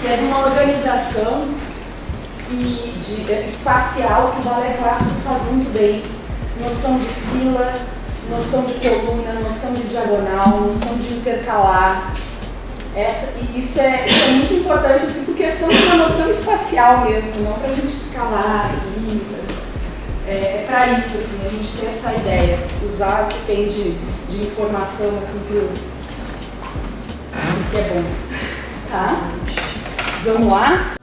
que é de uma organização que, de, espacial que o balé clássico faz muito bem. Noção de fila, noção de coluna, noção de diagonal, noção de intercalar. Essa, e isso, é, isso é muito importante, assim, por questão de uma noção espacial mesmo, não para a gente ficar lá, é, é para isso, assim, a gente ter essa ideia, usar o que tem de, de informação assim, que é bom. Tá? Vamos lá?